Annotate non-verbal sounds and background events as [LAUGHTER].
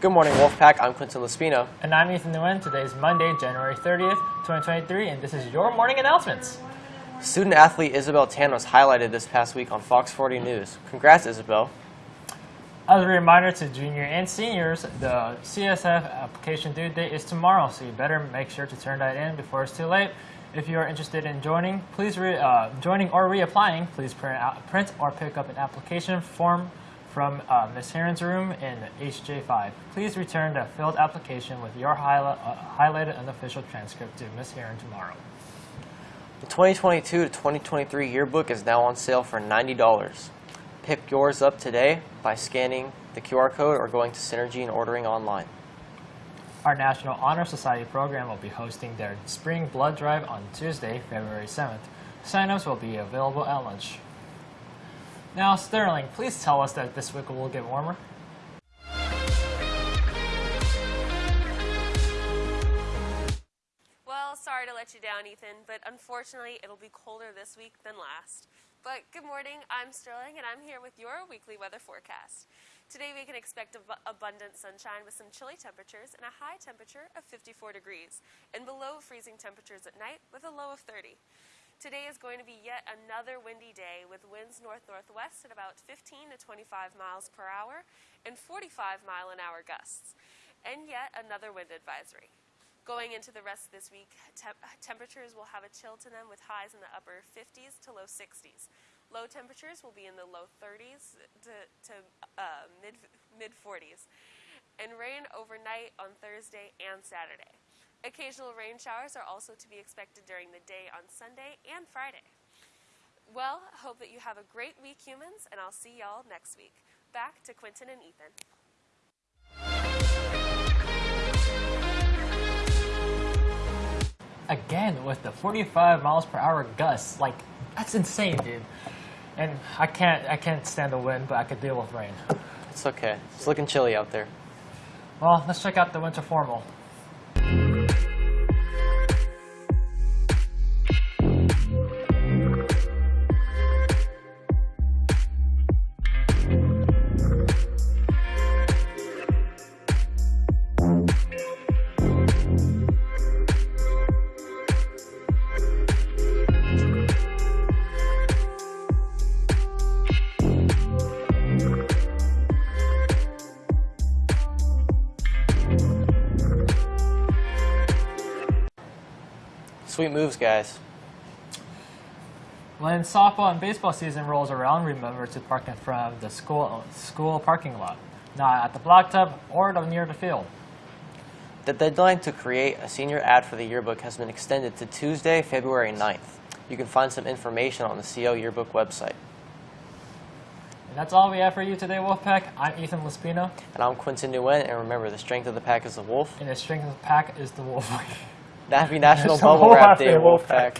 Good morning, Wolfpack. I'm Quinton Lespino. And I'm Ethan Nguyen. Today is Monday, January 30th, 2023, and this is your morning announcements. Student athlete Isabel Tan was highlighted this past week on Fox 40 News. Congrats, Isabel. As a reminder to junior and seniors, the CSF application due date is tomorrow, so you better make sure to turn that in before it's too late. If you are interested in joining, please re, uh, joining or reapplying, please print, out, print or pick up an application form from uh, Ms. Heron's room in HJ5. Please return the filled application with your highlight, uh, highlighted unofficial transcript to Ms. Heron tomorrow. The 2022 to 2023 yearbook is now on sale for $90. Pick yours up today by scanning the QR code or going to Synergy and ordering online. Our National Honor Society program will be hosting their spring blood drive on Tuesday, February 7th. Sign-ups will be available at lunch. Now, Sterling, please tell us that this week will get warmer. Well, sorry to let you down, Ethan, but unfortunately, it'll be colder this week than last. But good morning, I'm Sterling, and I'm here with your weekly weather forecast. Today, we can expect ab- abundant sunshine with some chilly temperatures and a high temperature of 54 degrees, and below freezing temperatures at night with a low of 30. Today is going to be yet another windy day with winds north northwest at about 15 to 25 miles per hour and 45 mile an hour gusts, and yet another wind advisory. Going into the rest of this week, temp- temperatures will have a chill to them with highs in the upper 50s to low 60s. Low temperatures will be in the low 30s to, to uh, mid mid 40s, and rain overnight on Thursday and Saturday. Occasional rain showers are also to be expected during the day on Sunday and Friday. Well, hope that you have a great week, humans, and I'll see y'all next week. Back to Quentin and Ethan. Again, with the 45 miles per hour gusts, like that's insane, dude. And I can't, I can't stand the wind, but I could deal with rain. It's okay. It's looking chilly out there. Well, let's check out the winter formal. Sweet moves, guys. When softball and baseball season rolls around, remember to park in front of the school school parking lot, not at the block tub or near the field. The deadline to create a senior ad for the yearbook has been extended to Tuesday, February 9th. You can find some information on the CO yearbook website. And that's all we have for you today, Wolfpack. I'm Ethan Lespino, And I'm Quinton Nguyen, and remember, the strength of the pack is the wolf. and the strength of the pack is the wolf. [LAUGHS] Happy National National Bubble Wrap Day, Day, Wolfpack.